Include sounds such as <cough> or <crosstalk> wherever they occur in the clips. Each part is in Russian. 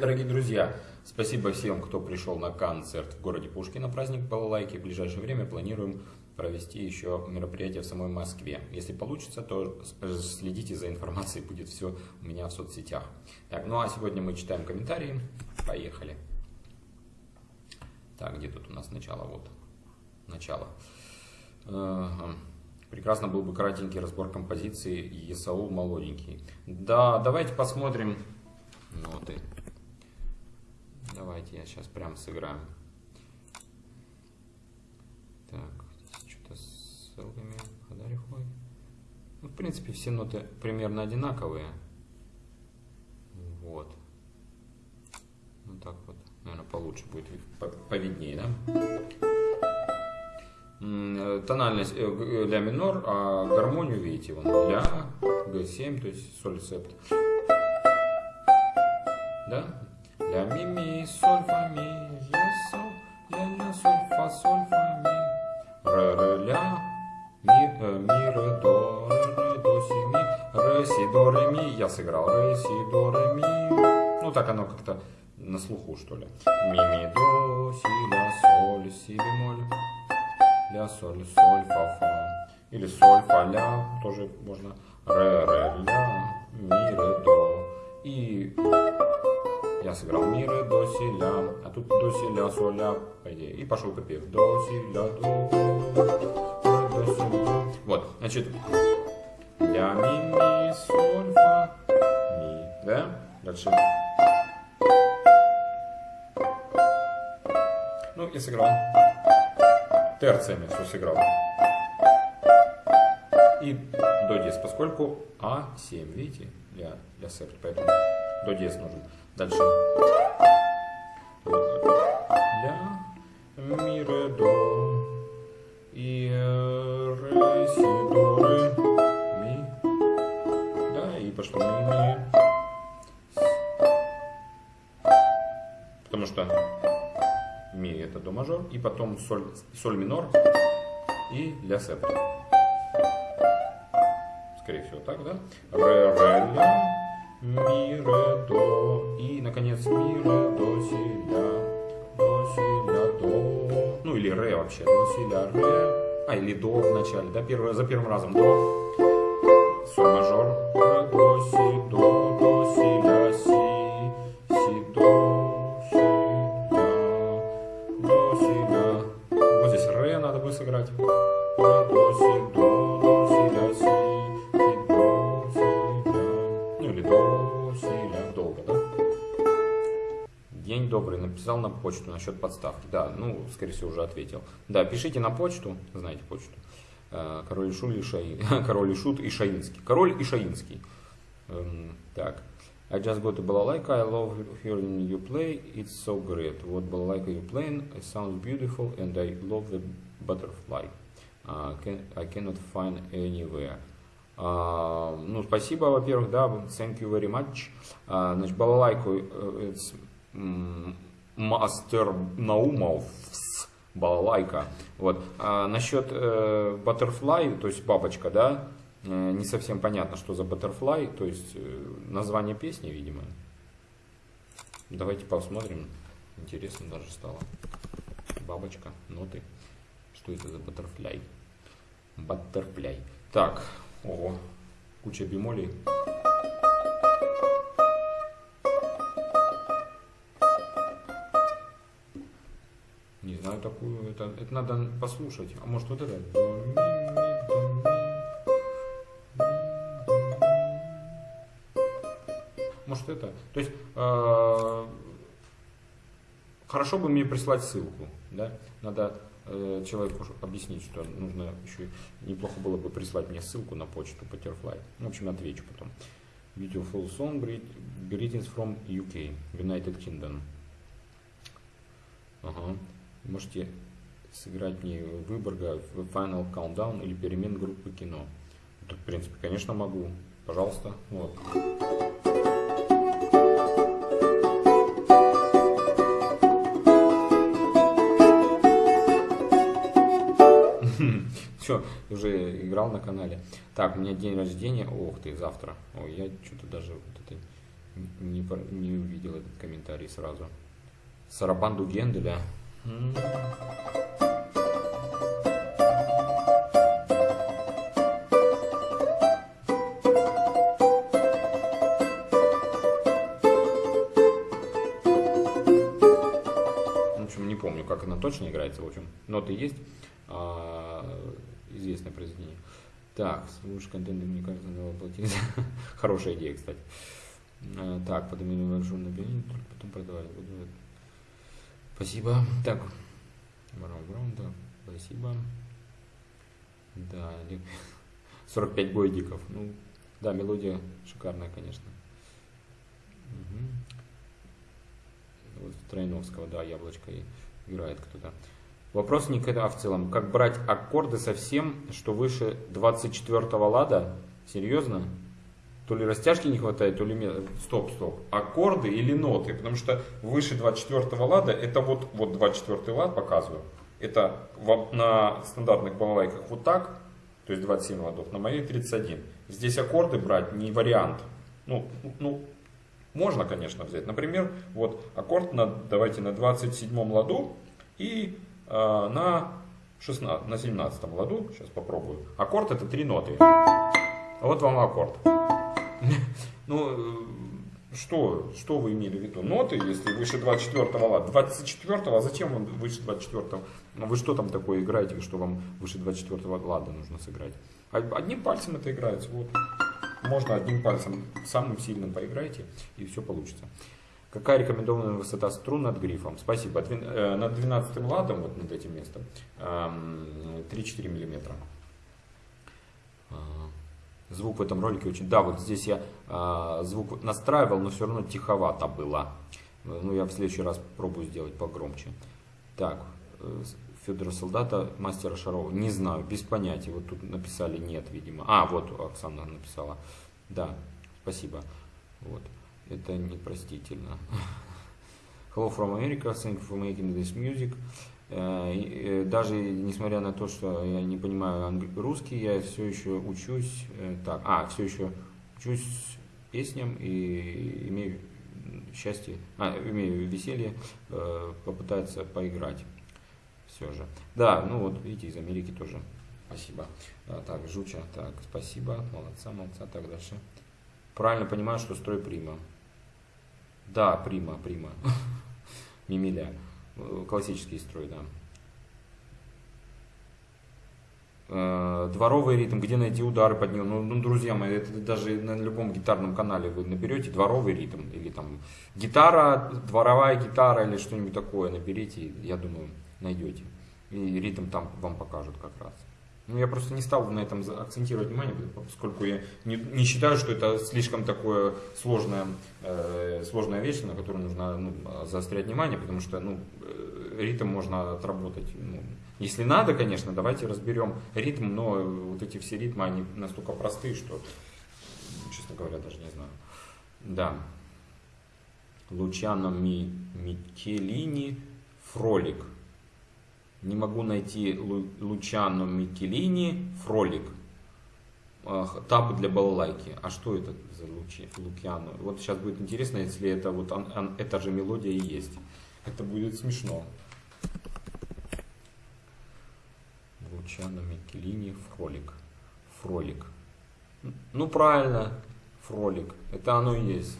дорогие друзья! Спасибо всем, кто пришел на концерт в городе Пушкино, праздник Балалайки. В ближайшее время планируем провести еще мероприятие в самой Москве. Если получится, то следите за информацией, будет все у меня в соцсетях. Так, ну а сегодня мы читаем комментарии. Поехали. Так, где тут у нас начало? Вот, начало. Прекрасно был бы кратенький разбор композиции Есаул молоденький. Да, давайте посмотрим ноты. Давайте я сейчас прям сыграю. Так, что-то с ссылками Хадарихой. Ну, в принципе, все ноты примерно одинаковые. Вот. Ну так вот, наверное, получше будет, повиднее, да? Э, тональность э, ля минор, а гармонию видите, вон ля, г7, то есть соль септ. Да? Ля ми ми соль фа ми, ля соль, ля ля соль фа соль фа ми, ре ре ля, ми, э, ми ре до, ре ре до си ми, ре си до ре ми, я сыграл ре си до ре ми. Ну так оно как-то на слуху что ли. Ми ми до си ля соль си бемоль ля, соль, соль, фа, фа. Или соль, фа, ля, тоже можно. Ре, ре, ля, ми, ре, до. И я сыграл ми, ре, до, си, ля. А тут до, си, ля, соль, ля, по идее. И пошел припев. До, си, ля, до, до, до. Вот, значит, ля, ми, ми, соль, фа, ми. Да? Дальше. Ну, я сыграл терциями все сыграл. И до диез, поскольку А7, видите, для, для септ, поэтому до диез нужен. Дальше. Ля, ми, ре, до. И ре, си, до, ре, ми. Да, и пошло ми, ми. Потому что ми это до мажор, и потом соль, соль минор и ля септ. Скорее всего так, да? Ре, ре, ля, ми, ре, до, и, наконец, ми, ре, до, си, ля, до, си, ля, до, ну или ре вообще, до, си, ля, ре, а или до в начале, да, первый, за первым разом. До, День добрый. Написал на почту насчет подставки. Да, ну, скорее всего, уже ответил. Да, пишите на почту. Знаете почту. Э, король Шут и, Шаин. <laughs> Король и Шут и Шаинский. Король и Шаинский. Эм, так. I just got a balalaika, I love hearing you play, it's so great. What balalaika you playing, it sounds beautiful and I love the butterfly. Uh, can, I cannot find anywhere. Uh, ну, спасибо, во-первых, да, thank you very much. Uh, значит, балалайку, it's Master Наумов, балалайка. Вот. А насчет э, то есть бабочка, да, э, не совсем понятно, что за butterfly, то есть э, название песни, видимо. Давайте посмотрим. Интересно даже стало. Бабочка, ноты. Что это за баттерфляй? Баттерфляй. Так, ого, куча бемолей. Знаю такую, это, это надо послушать. А может вот это? Может это? То есть э, хорошо бы мне прислать ссылку, да? Надо Э, человеку объяснить, что нужно еще неплохо было бы прислать мне ссылку на почту Butterfly. В общем, отвечу потом. Beautiful song, greetings from UK, United Kingdom. Ага. Можете сыграть мне Выборга в Final Countdown или перемен группы кино. Тут, в принципе, конечно, могу. Пожалуйста. Вот. <laughs> Все, уже играл на канале. Так, у меня день рождения. Ох ты, завтра. Ой, я что-то даже вот это Не, не увидел этот комментарий сразу. Сарабанду Генделя. Помню, как она точно играется, в общем, ноты есть, а, известное произведение. Так, слушай, контент, мне кажется, надо платить. <laughs> Хорошая идея, кстати. А, так, поднимем большую на потом продавать буду. Спасибо. Так, Браун, Браун, да, спасибо. Да, 45 гойдиков. <laughs> Ну, да, мелодия шикарная, конечно. Угу. Вот Тройновского, да, яблочко играет кто-то. Вопрос не когда в целом. Как брать аккорды совсем, что выше 24 лада? Серьезно? То ли растяжки не хватает, то ли... Стоп, стоп. Аккорды или ноты? Потому что выше 24 лада, это вот, вот 24 лад показываю. Это на стандартных балалайках вот так, то есть 27 ладов, на моей 31. Здесь аккорды брать не вариант. Ну, ну, можно, конечно, взять. Например, вот аккорд на, давайте на 27 ладу и э, на, 16, на 17 ладу. Сейчас попробую. Аккорд это три ноты. Вот вам аккорд. <laughs> Ну, э, что, что вы имели в виду? Ноты, если выше 24 лада. 24 а зачем вам выше 24 ну, Вы что там такое играете, что вам выше 24 лада нужно сыграть? Одним пальцем это играется. Вот. Можно одним пальцем самым сильным поиграйте, и все получится. Какая рекомендованная высота струн над грифом? Спасибо. Э, над 12 ладом, вот над этим местом, 3-4 миллиметра. Звук в этом ролике очень... Да, вот здесь я а, звук настраивал, но все равно тиховато было. Ну, я в следующий раз пробую сделать погромче. Так, э, Федора Солдата, мастера Шарова. Не знаю, без понятия. Вот тут написали нет, видимо. А, вот Оксана написала. Да, спасибо. Вот. Это непростительно. <laughs> Hello from America, thank you for making this music. Э, э, даже несмотря на то, что я не понимаю русский, я все еще учусь, э, так, а, все еще учусь песням и имею счастье, а, имею веселье попытаться поиграть все же. Да, ну вот, видите, из Америки тоже. Спасибо. А, так, Жуча, так, спасибо, молодца, молодца, так дальше. Правильно понимаю, что строй прима. Да, прима, прима. <laughs> Мимиля. Классический строй, да. Э, дворовый ритм, где найти удары под него. Ну, ну, друзья мои, это даже на любом гитарном канале вы наберете дворовый ритм. Или там гитара, дворовая гитара или что-нибудь такое наберите, я думаю, найдете. И ритм там вам покажут как раз. Ну, я просто не стал на этом акцентировать внимание, поскольку я не, не считаю, что это слишком такое сложная, э, сложная вещь, на которую нужно ну, заострять внимание, потому что ну, э, ритм можно отработать. Ну, если надо, конечно, давайте разберем ритм, но вот эти все ритмы, они настолько простые, что, честно говоря, даже не знаю. Да. Лучано Ми, Микелини Фролик. Не могу найти Лучано Микелини Фролик. Таб для балалайки. А что это за Лучи, Лукьяно? Вот сейчас будет интересно, если это вот он, он, эта же мелодия и есть. Это будет смешно. Лучано Микелини Фролик. Фролик. Ну правильно, Фролик. Это оно и есть.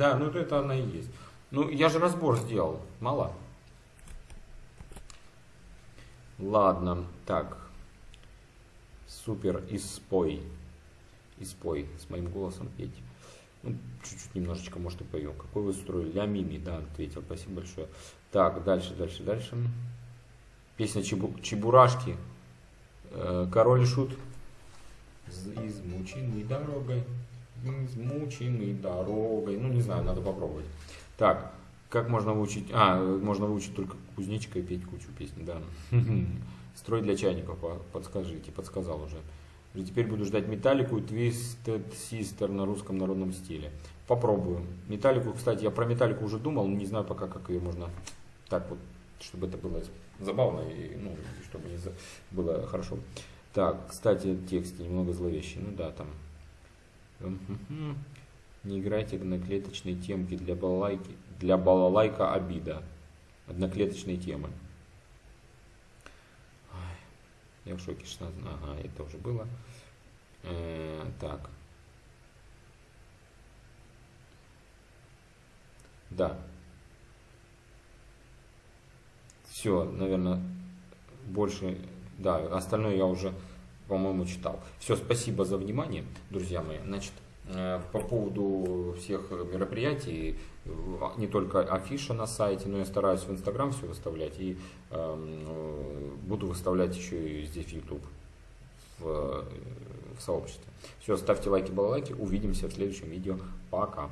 Да, ну это она и есть. Ну, я же разбор сделал. Мало. Ладно, так. Супер, испой. Испой с моим голосом петь. Ну, чуть-чуть немножечко, может, и пою. Какой вы строили? Я Мими, да, ответил. Спасибо большое. Так, дальше, дальше, дальше. Песня Чебу... Чебурашки. Э, Король Шут. Измученный дорогой измученный дорогой. Ну, не знаю, надо попробовать. Так, как можно выучить? А, можно выучить только кузнечика и петь кучу песен, да. <laughs> Строй для чайников, подскажите, подсказал уже. Теперь буду ждать металлику и Twisted Sister на русском народном стиле. Попробую. Металлику, кстати, я про металлику уже думал, но не знаю пока, как ее можно так вот, чтобы это было забавно и ну, чтобы не было хорошо. Так, кстати, текст немного зловещий. Ну да, там. Не играйте одноклеточные темки для балалайки. Для балалайка обида. Одноклеточные темы. Я в шоке 16. Ага, это уже было. Э, так. Да. Все, наверное, больше, да, остальное я уже, по-моему, читал. Все, спасибо за внимание, друзья мои. Значит, э, по поводу всех мероприятий, э, не только афиша на сайте, но я стараюсь в Инстаграм все выставлять и э, буду выставлять еще и здесь в YouTube, в, в сообществе. Все, ставьте лайки, балалайки, увидимся в следующем видео. Пока.